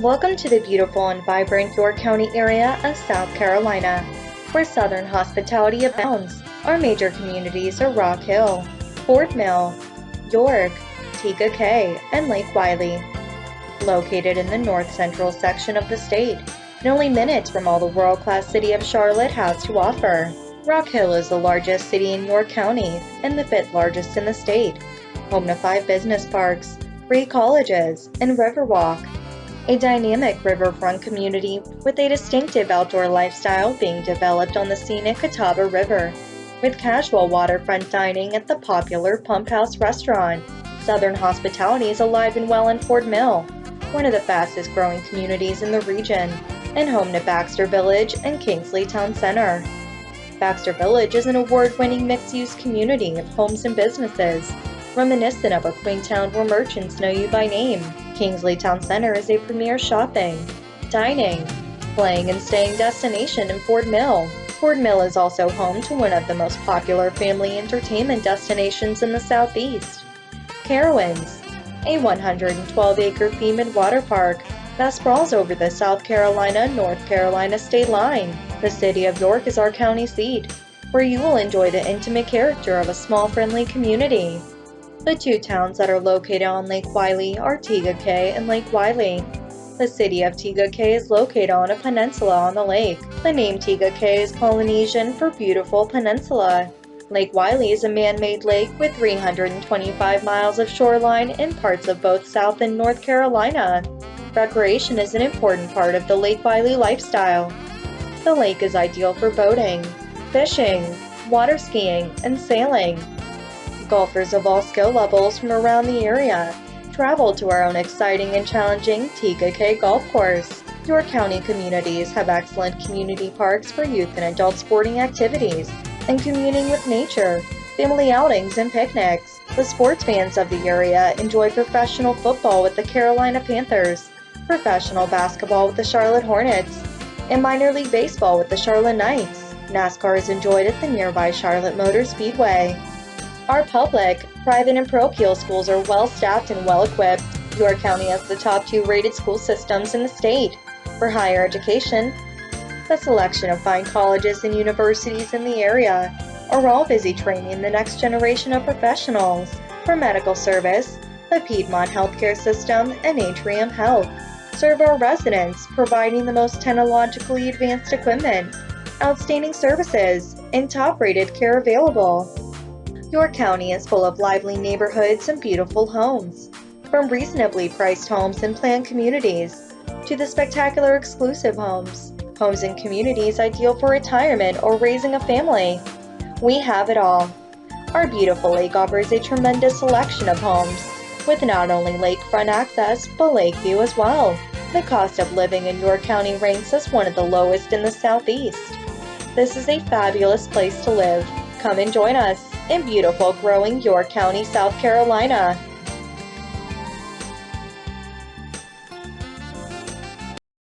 Welcome to the beautiful and vibrant York County area of South Carolina, where Southern hospitality abounds. Our major communities are Rock Hill, Fort Mill, York, Tega Cay, and Lake Wylie. Located in the north central section of the state, and only minutes from all the world-class city of Charlotte has to offer. Rock Hill is the largest city in York County and the fifth largest in the state, home to five business parks, three colleges, and Riverwalk, a dynamic riverfront community with a distinctive outdoor lifestyle being developed on the scenic Catawba River, with casual waterfront dining at the popular Pump House restaurant. Southern hospitality is alive and well in Fort Mill, one of the fastest growing communities in the region, and home to Baxter Village and Kingsley Town Center. Baxter Village is an award-winning mixed-use community of homes and businesses, reminiscent of a quaint town where merchants know you by name. Kingsley Town Center is a premier shopping, dining, playing and staying destination in Fort Mill. Fort Mill is also home to one of the most popular family entertainment destinations in the southeast, Carowinds, a 112-acre themed water park that sprawls over the South Carolina-North Carolina state line. The city of York is our county seat, where you will enjoy the intimate character of a small friendly community. The two towns that are located on Lake Wylie are Tega Cay and Lake Wylie. The city of Tega Cay is located on a peninsula on the lake. The name Tega Cay is Polynesian for beautiful peninsula. Lake Wylie is a man-made lake with 325 miles of shoreline in parts of both South and North Carolina. Recreation is an important part of the Lake Wylie lifestyle. The lake is ideal for boating, fishing, water skiing, and sailing. Golfers of all skill levels from around the area travel to our own exciting and challenging Cay Golf Course. York County communities have excellent community parks for youth and adult sporting activities and communing with nature, family outings, and picnics. The sports fans of the area enjoy professional football with the Carolina Panthers, professional basketball with the Charlotte Hornets, and minor league baseball with the Charlotte Knights. NASCAR is enjoyed at the nearby Charlotte Motor Speedway. Our public, private, and parochial schools are well staffed and well equipped. York County has the top two rated school systems in the state. For higher education, the selection of fine colleges and universities in the area are all busy training the next generation of professionals. For medical service, the Piedmont Healthcare System and Atrium Health serve our residents, providing the most technologically advanced equipment, outstanding services, and top-rated care available. York County is full of lively neighborhoods and beautiful homes, from reasonably priced homes and planned communities to the spectacular exclusive homes, homes and communities ideal for retirement or raising a family. We have it all. Our beautiful lake offers a tremendous selection of homes, with not only lakefront access, but lake view as well. The cost of living in York County ranks as one of the lowest in the southeast. This is a fabulous place to live. Come and join us in beautiful growing York County, South Carolina.